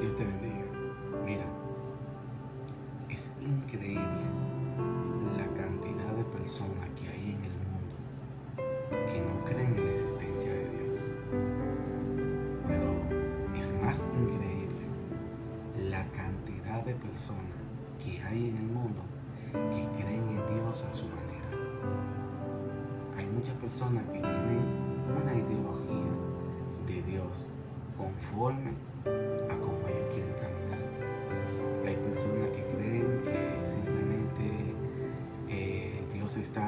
Dios te bendiga. Mira, es increíble la cantidad de personas que hay en el mundo que no creen en la existencia de Dios. Pero es más increíble la cantidad de personas que hay en el mundo que creen en Dios a su manera. Hay muchas personas que tienen una ideología de Dios conforme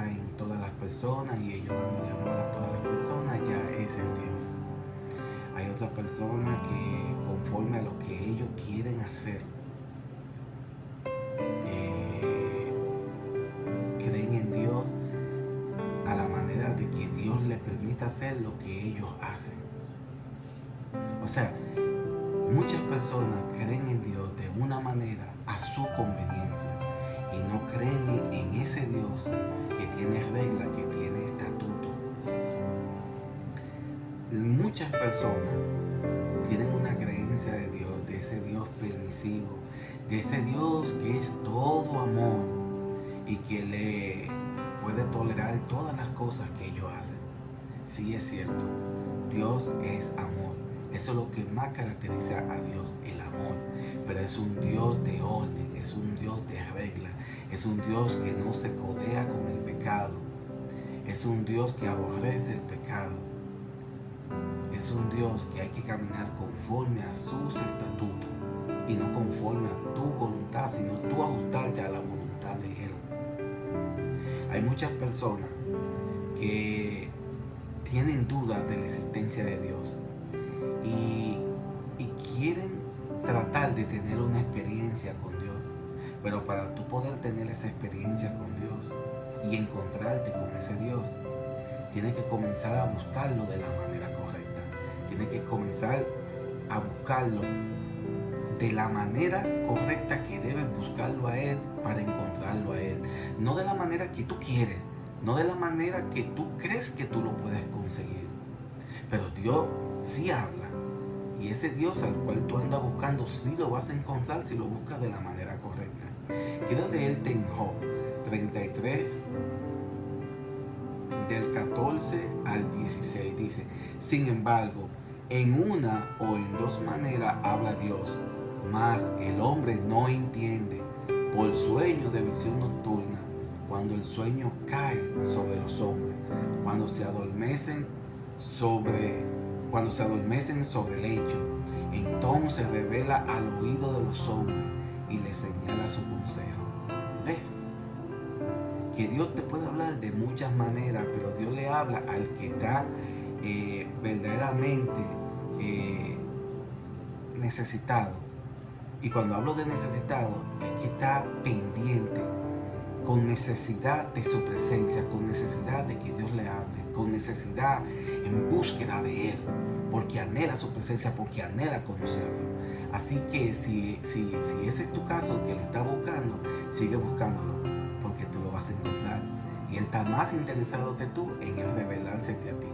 en todas las personas y ellos dándole amor a todas las personas, ya ese es Dios. Hay otras personas que conforme a lo que ellos quieren hacer, eh, creen en Dios a la manera de que Dios les permita hacer lo que ellos hacen. O sea, muchas personas creen en Dios de una manera a su conveniencia y no creen en ese Dios que tiene regla, que tiene estatuto. Muchas personas tienen una creencia de Dios, de ese Dios permisivo, de ese Dios que es todo amor y que le puede tolerar todas las cosas que ellos hacen. Sí es cierto, Dios es amor. Eso es lo que más caracteriza a Dios, el amor. Es un Dios de orden, es un Dios de regla, es un Dios que no se codea con el pecado. Es un Dios que aborrece el pecado. Es un Dios que hay que caminar conforme a sus estatutos y no conforme a tu voluntad, sino tú ajustarte a la voluntad de Él. Hay muchas personas que tienen dudas de la existencia de Dios y, y, quieren tratar de tener una experiencia con Dios. Pero para tú poder tener esa experiencia con Dios y encontrarte con ese Dios, tienes que comenzar a buscarlo de la manera correcta. Tienes que comenzar a buscarlo de la manera correcta que debes buscarlo a Él para encontrarlo a Él. No de la manera que tú quieres, no de la manera que tú crees que tú lo puedes conseguir. Pero Dios sí habla. Y ese Dios al cual tú andas buscando, sí lo vas a encontrar si lo buscas de la manera correcta. Quiero leerte en Job 33, del 14 al 16. Dice, sin embargo, en una o en dos maneras habla Dios mas el hombre no entiende por sueño de visión nocturna, cuando el sueño cae sobre los hombres, cuando se adormecen sobre, cuando se adormecen sobre el lecho, entonces revela al oído de los hombres y le señala su consejo. ¿Ves? Que Dios te puede hablar de muchas maneras, pero Dios le habla al que está eh, verdaderamente eh, necesitado y cuando hablo de necesitado, es que está pendiente, con necesidad de su presencia, con necesidad de que Dios le hable, con necesidad en búsqueda de Él, porque anhela su presencia, porque anhela conocerlo. Así que si, si, si ese es tu caso, que lo está buscando, sigue buscándolo, porque tú lo vas a encontrar. Y Él está más interesado que tú en el revelarse a ti.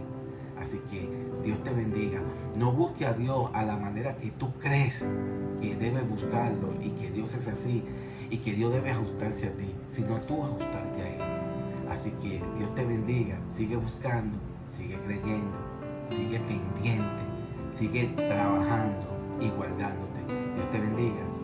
Así que Dios te bendiga. No busque a Dios a la manera que tú crees que debes buscarlo y que Dios es así y que Dios debe ajustarse a ti, sino tú ajustarte a Él. Así que Dios te bendiga. Sigue buscando, sigue creyendo, sigue pendiente, sigue trabajando y guardándote. Dios te bendiga.